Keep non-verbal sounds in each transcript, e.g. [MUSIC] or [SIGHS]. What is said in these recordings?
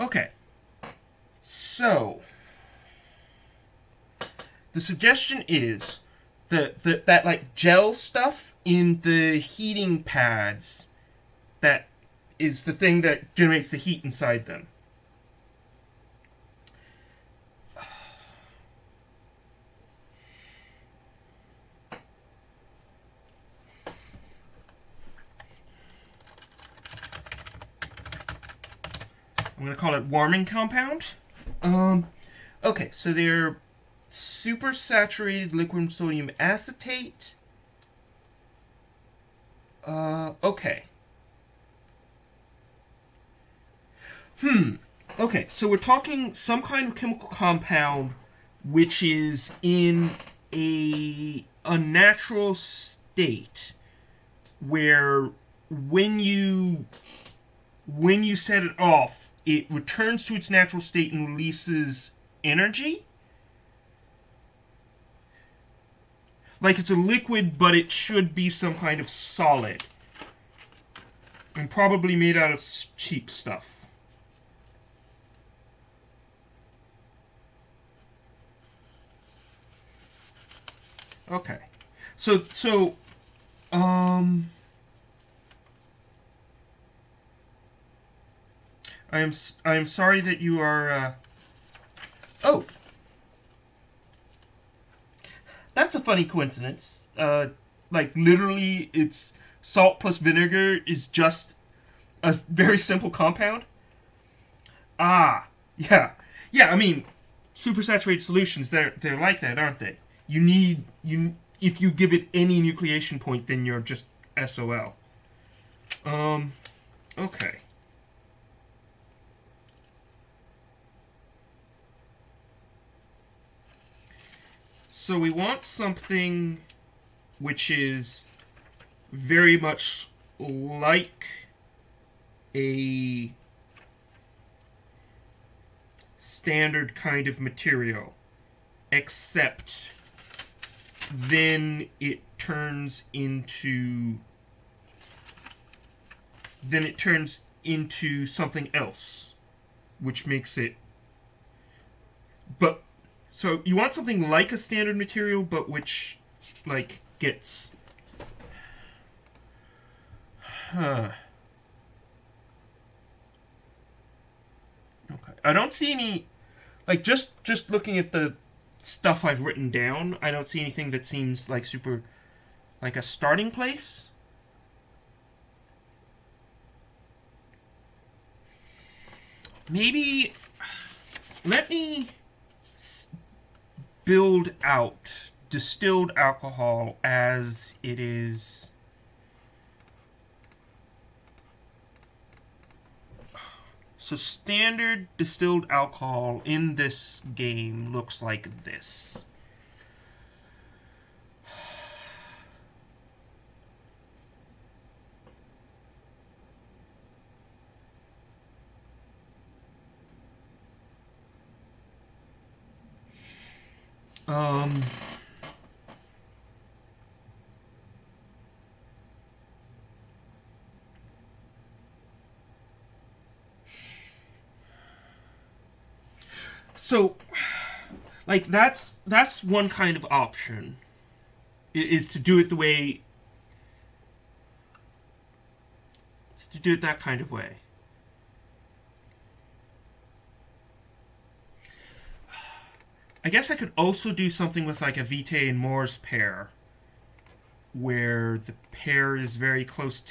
Okay. So, the suggestion is that that that like gel stuff in the heating pads that is the thing that generates the heat inside them. I'm going to call it warming compound. Um, okay, so they're supersaturated liquid sodium acetate. Uh, okay. Hmm. Okay, so we're talking some kind of chemical compound which is in a unnatural state where when you when you set it off it returns to its natural state and releases energy. Like it's a liquid, but it should be some kind of solid. And probably made out of cheap stuff. Okay. So, so, um... I am I am sorry that you are. Uh... Oh, that's a funny coincidence. Uh, like literally, it's salt plus vinegar is just a very simple compound. Ah, yeah, yeah. I mean, supersaturated solutions they're they're like that, aren't they? You need you if you give it any nucleation point, then you're just SOL. Um, okay. So we want something which is very much like a standard kind of material, except then it turns into then it turns into something else, which makes it but so you want something like a standard material, but which, like, gets... Huh. Okay. I don't see any... Like, just, just looking at the stuff I've written down, I don't see anything that seems like super... Like a starting place. Maybe... Let me build out distilled alcohol as it is So standard distilled alcohol in this game looks like this. Um, so, like that's that's one kind of option, is to do it the way, to do it that kind of way. I guess I could also do something with like a Vitae and Mors pair, where the pair is very close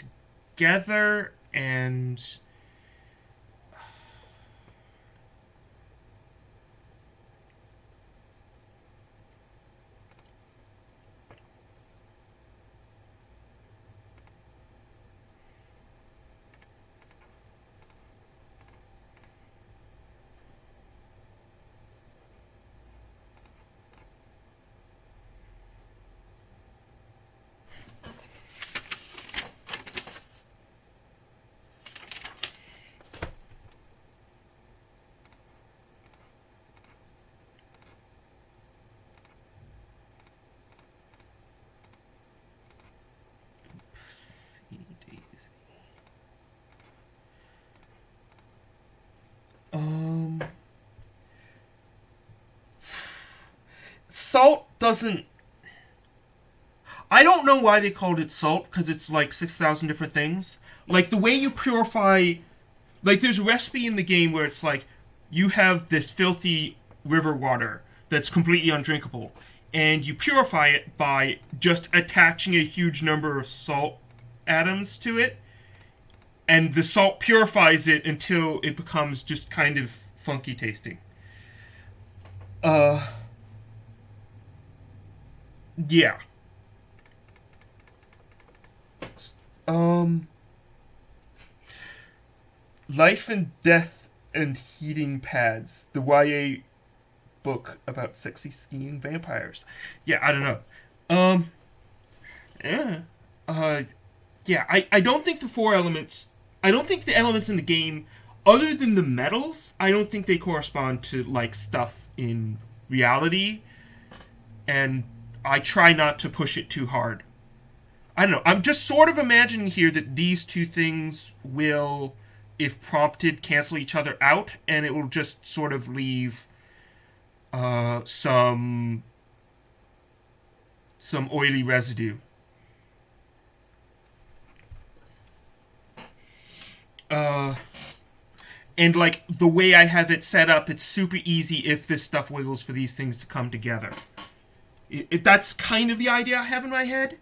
together and salt doesn't. I don't know why they called it salt because it's like six thousand different things. Like the way you purify, like there's a recipe in the game where it's like you have this filthy river water that's completely undrinkable, and you purify it by just attaching a huge number of salt atoms to it, and the salt purifies it until it becomes just kind of funky tasting. Uh, yeah. Um, Life and Death and Heating Pads, the YA book about sexy skiing vampires. Yeah, I don't know. Um, yeah. Uh, yeah, I, I don't think the four elements, I don't think the elements in the game, other than the metals, I don't think they correspond to, like, stuff in reality. And I try not to push it too hard. I don't know. I'm just sort of imagining here that these two things will, if prompted, cancel each other out, and it will just sort of leave uh, some some oily residue. Uh, and like the way I have it set up, it's super easy if this stuff wiggles for these things to come together. It, that's kind of the idea I have in my head.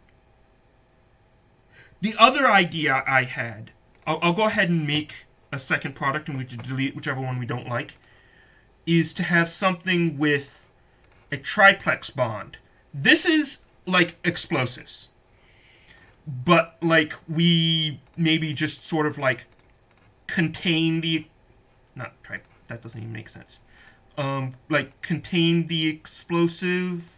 The other idea I had, I'll, I'll go ahead and make a second product and we can delete whichever one we don't like, is to have something with a triplex bond. This is like explosives. But like we maybe just sort of like contain the not try that doesn't even make sense. Um like contain the explosive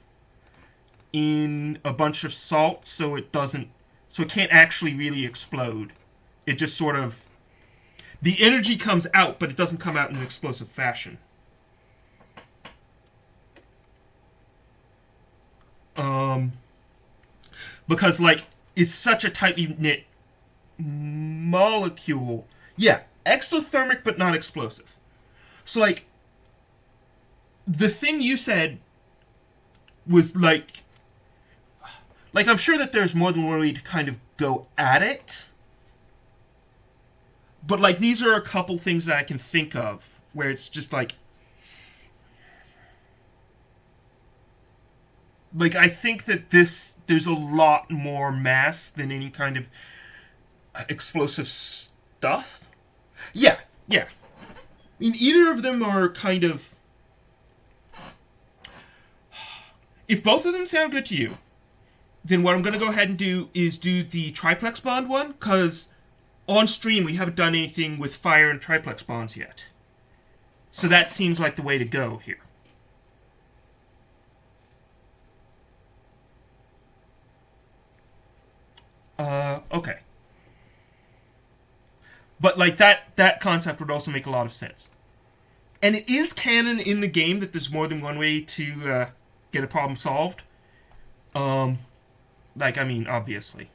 in a bunch of salt so it doesn't so it can't actually really explode. It just sort of the energy comes out, but it doesn't come out in an explosive fashion. Um, because like it's such a tightly knit molecule. Yeah, exothermic but not explosive. So like the thing you said was like like I'm sure that there's more than one way to kind of go at it. But like these are a couple things that I can think of where it's just like like I think that this there's a lot more mass than any kind of uh, explosive stuff. Yeah, yeah. I mean, either of them are kind of. [SIGHS] If both of them sound good to you, then what I'm going to go ahead and do is do the triplex bond one, because on stream we haven't done anything with fire and triplex bonds yet. So that seems like the way to go here. Uh, okay. But like that that concept would also make a lot of sense. And it is canon in the game that there's more than one way to uh, get a problem solved. Um, like, I mean, obviously.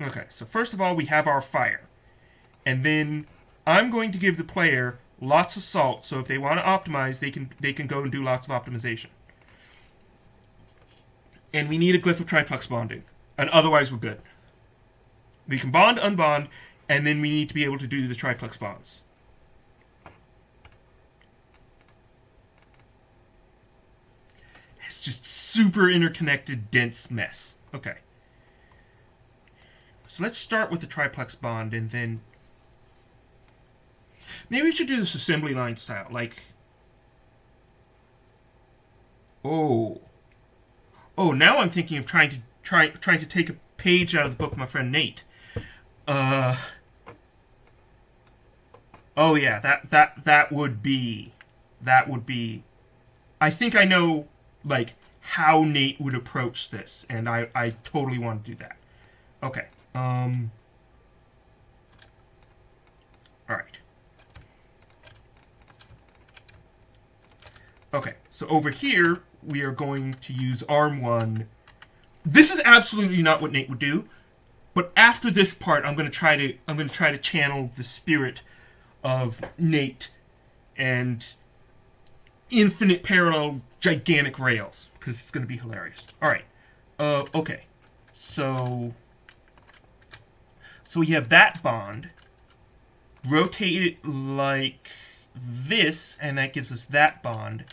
Okay, so first of all, we have our fire. And then I'm going to give the player lots of salt, so if they want to optimize, they can they can go and do lots of optimization. And we need a glyph of triplex bonding. And otherwise we're good. We can bond, unbond, and then we need to be able to do the triplex bonds. It's just super interconnected, dense mess. Okay. So let's start with the triplex bond and then... Maybe we should do this assembly line style, like... Oh. Oh, now I'm thinking of trying to try trying to take a page out of the book of my friend Nate. Uh Oh yeah, that that that would be that would be I think I know like how Nate would approach this, and I, I totally want to do that. Okay. Um, Alright. Okay, so over here, we are going to use arm1. This is absolutely not what Nate would do, but after this part, I'm going to try to I'm going to try to channel the spirit of Nate and infinite parallel gigantic rails because it's going to be hilarious. All right. Uh, okay. So so we have that bond. Rotate it like this, and that gives us that bond.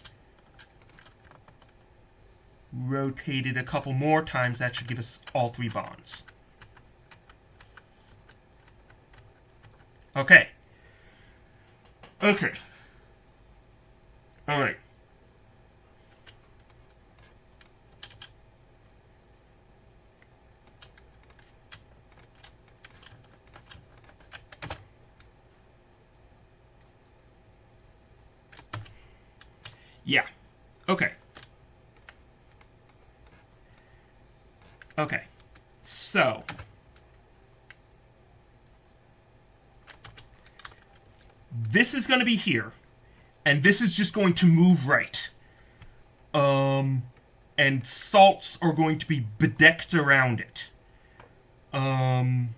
Rotate it a couple more times, that should give us all three bonds. Okay. Okay. All right. Yeah. Okay. Okay. So. This is going to be here. And this is just going to move right. Um, and salts are going to be bedecked around it. Um...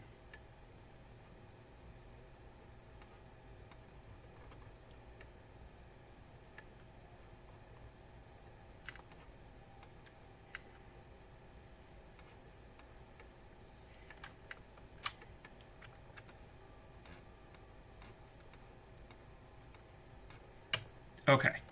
Okay.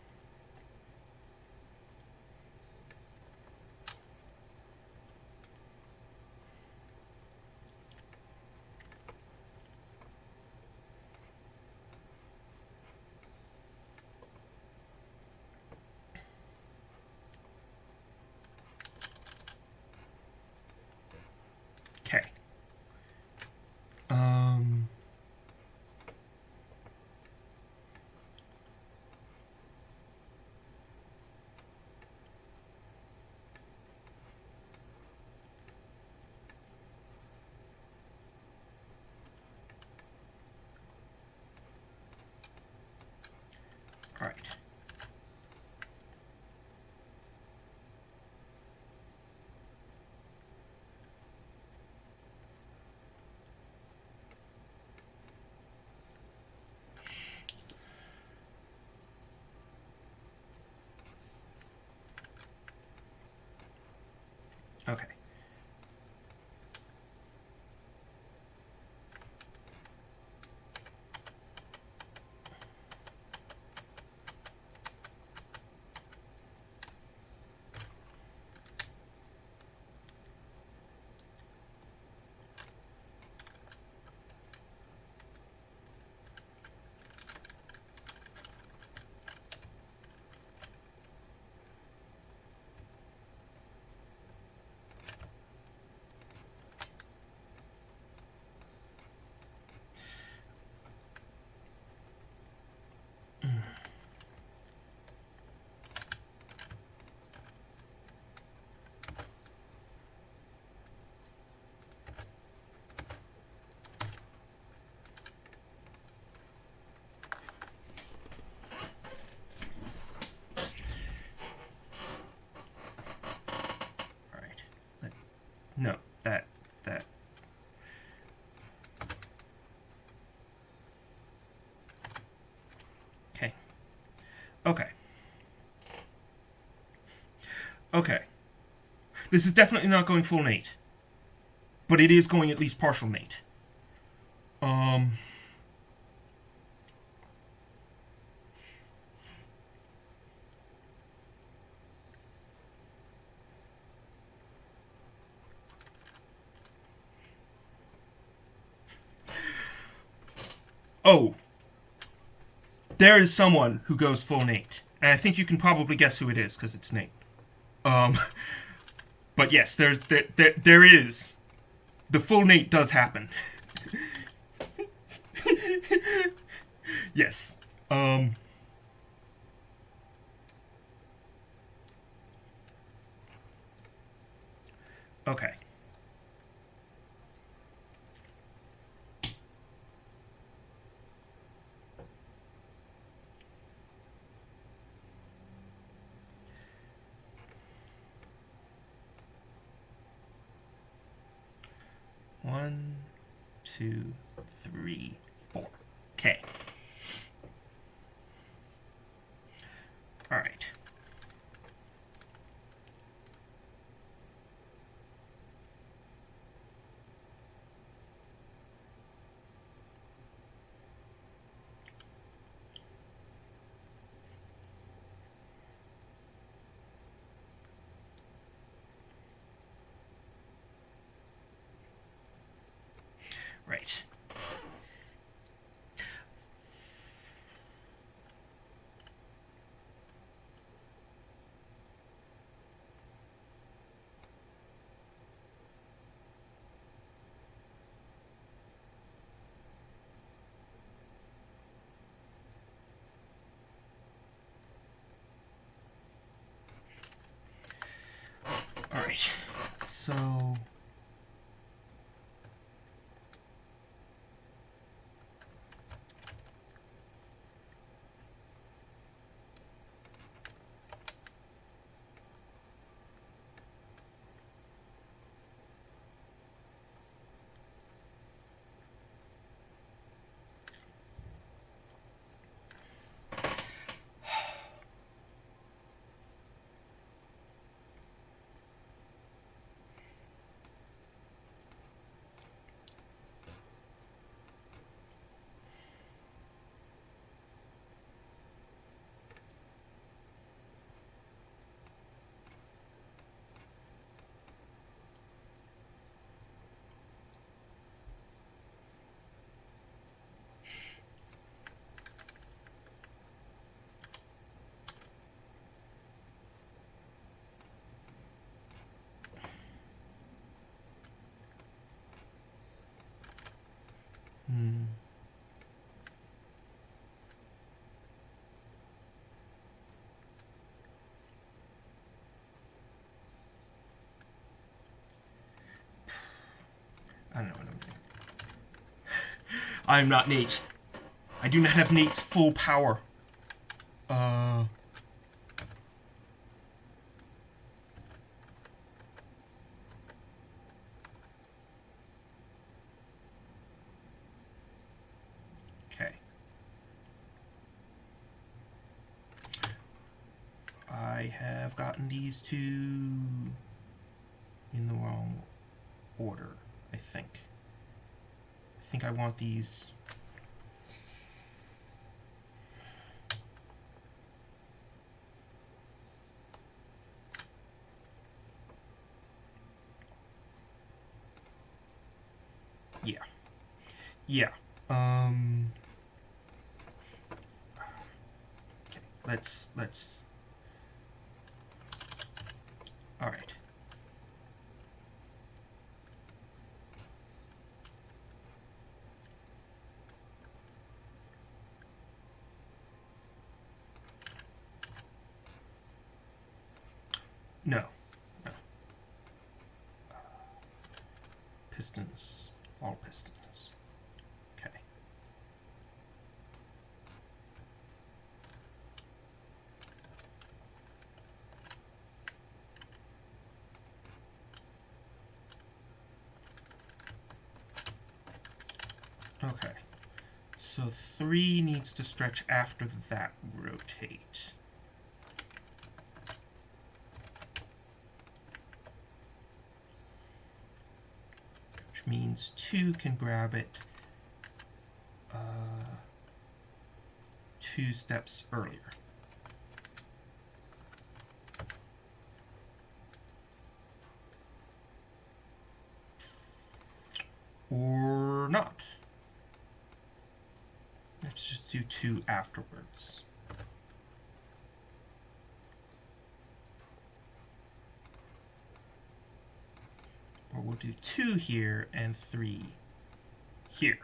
Okay. This is definitely not going full Nate. But it is going at least partial Nate. Um Oh. There is someone who goes full Nate. And I think you can probably guess who it is because it's Nate. Um but yes, there's there, there, there is the full Nate does happen. [LAUGHS] yes. Um Okay. One, two, three, four. Okay. All right. Right. All right. So I don't know what I'm doing. I am not Nate. I do not have Nate's full power. Uh. Okay. I have gotten these two in the wrong order, I think. I think I want these. Yeah. Yeah. Um. Okay. Let's let's. All right. No. No. Pistons. All pistons. Okay. Okay. So three needs to stretch after that rotate. Which means two can grab it uh, two steps earlier. Or not. Let's just do two afterwards. We'll do two here and three here.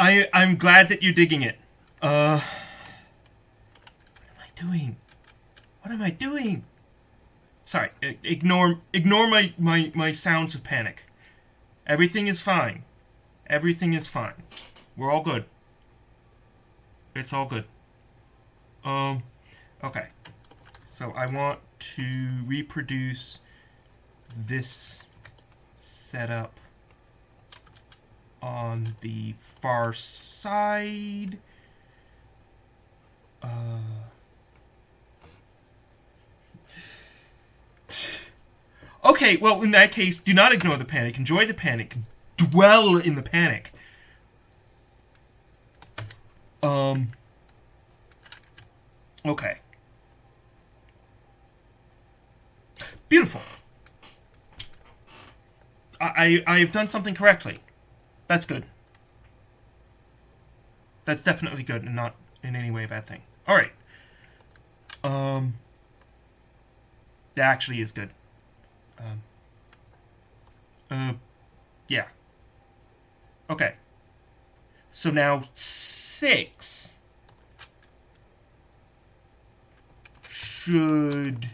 I I'm glad that you're digging it. Uh, what am I doing? What am I doing? Sorry, ignore ignore my my my sounds of panic. Everything is fine. Everything is fine. We're all good. It's all good. Um, okay. So I want to reproduce this setup on the far side. Uh, okay, well, in that case, do not ignore the panic. Enjoy the panic. Dwell in the panic. Um. Okay. Beautiful. I, I I've done something correctly. That's good. That's definitely good and not in any way a bad thing. All right. Um. That actually is good. Um. Uh. Yeah. Okay. So now six should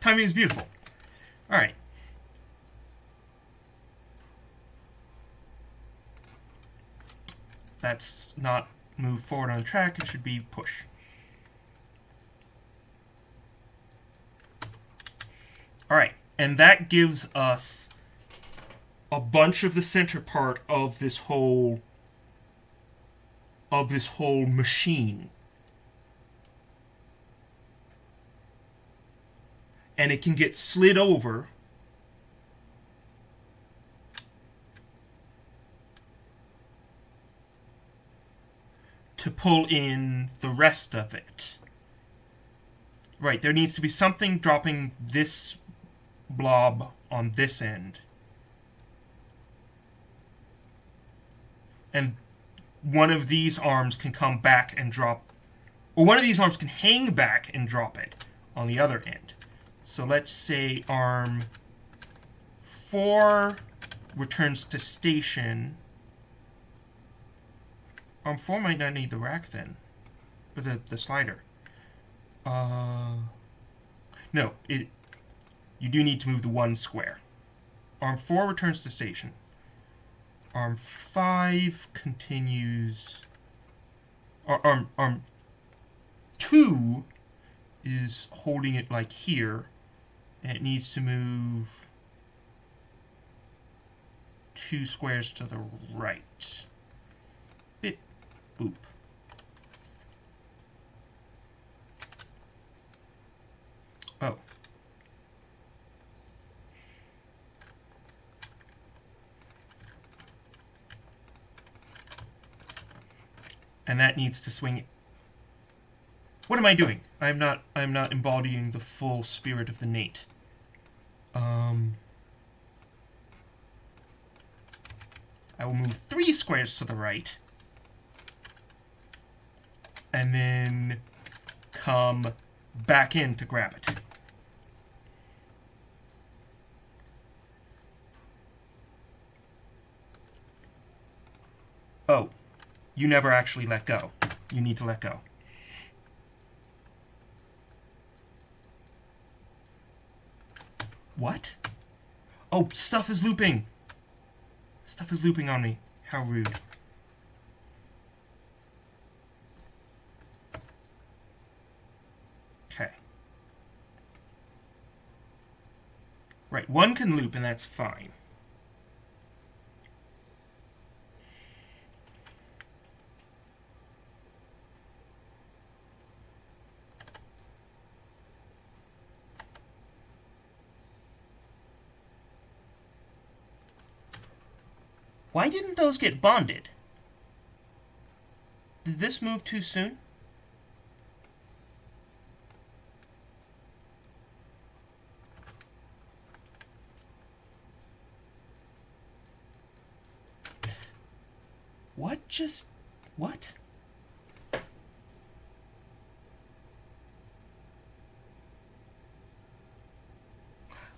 timing is beautiful. All right. That's not move forward on track. It should be push. All right. And that gives us a bunch of the center part of this whole of this whole machine. And it can get slid over to pull in the rest of it. Right, there needs to be something dropping this blob on this end. And one of these arms can come back and drop, or one of these arms can hang back and drop it on the other end. So let's say arm 4 returns to station. Arm 4 might not need the rack then, or the, the slider. Uh, no, it you do need to move the one square. Arm 4 returns to station. Arm 5 continues... Arm, arm 2 is holding it like here, it needs to move two squares to the right. Bit boop. Oh. and that needs to swing. What am I doing? I'm not. I'm not embodying the full spirit of the Nate. Um, I will move three squares to the right, and then come back in to grab it. Oh you never actually let go. You need to let go. What? Oh, stuff is looping. Stuff is looping on me. How rude. Okay. Right, one can loop and that's fine. Why didn't those get bonded? Did this move too soon? What just... what?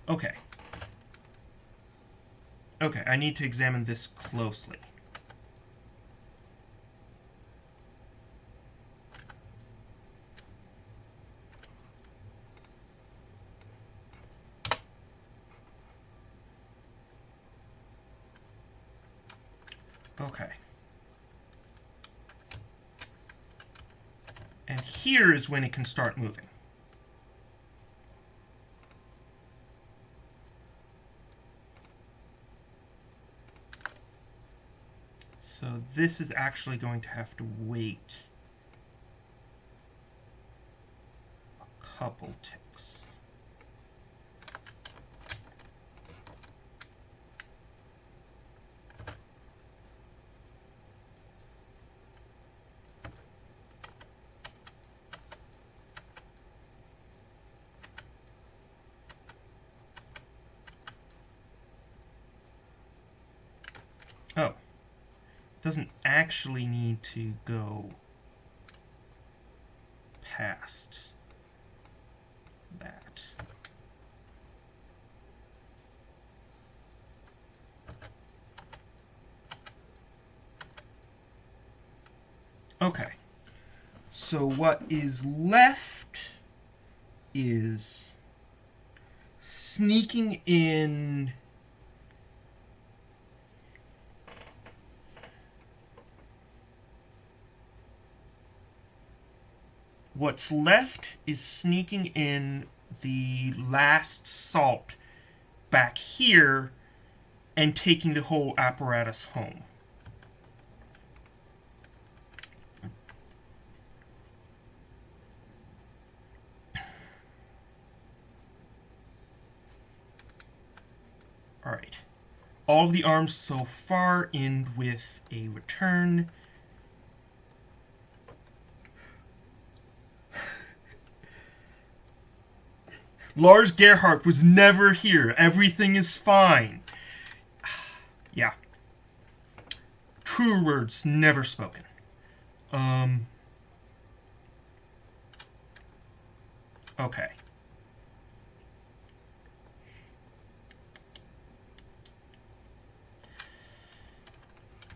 Okay. Okay, I need to examine this closely. Okay. And here is when it can start moving. So this is actually going to have to wait a couple ticks. Oh doesn't actually need to go past that. Okay. So what is left is sneaking in What's left is sneaking in the last salt back here and taking the whole apparatus home. Alright. All of the arms so far end with a return Lars Gerhardt was never here. Everything is fine. [SIGHS] yeah. True words never spoken. Um. Okay.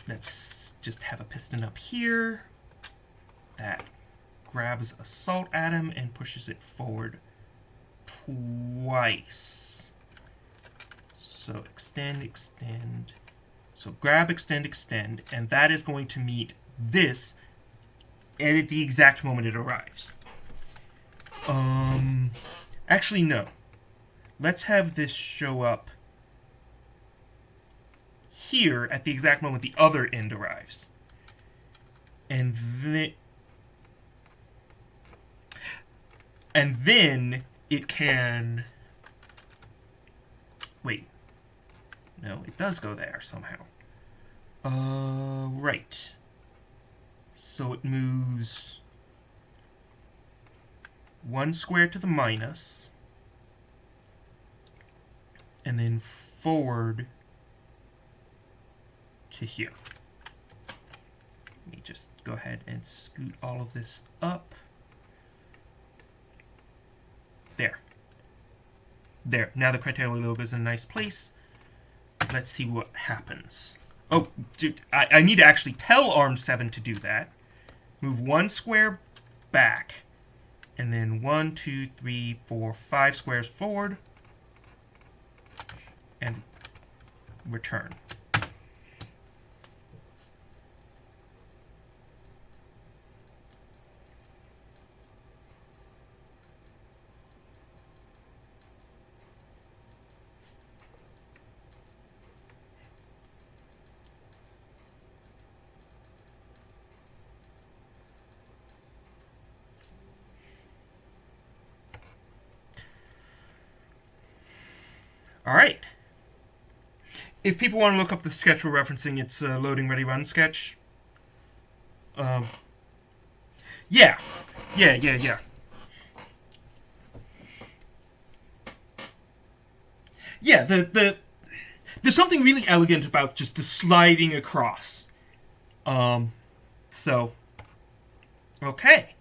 Let's just have a piston up here that grabs a salt atom and pushes it forward twice. So extend, extend. So grab, extend, extend, and that is going to meet this at the exact moment it arrives. Um, actually, no. Let's have this show up here at the exact moment the other end arrives. And then... And then it can... Wait. No, it does go there somehow. Uh, right. So it moves one square to the minus, and then forward to here. Let me just go ahead and scoot all of this up. There. There. Now the criteria logo is in a nice place. Let's see what happens. Oh, dude, I, I need to actually tell ARM7 to do that. Move one square back. And then one, two, three, four, five squares forward. And return. All right. If people want to look up the sketch we're referencing, it's uh, loading ready run sketch. Um, yeah, yeah, yeah, yeah. Yeah, the the there's something really elegant about just the sliding across. Um, so okay.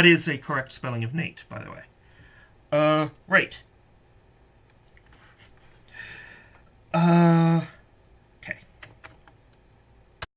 That is a correct spelling of Nate, by the way. Uh, right.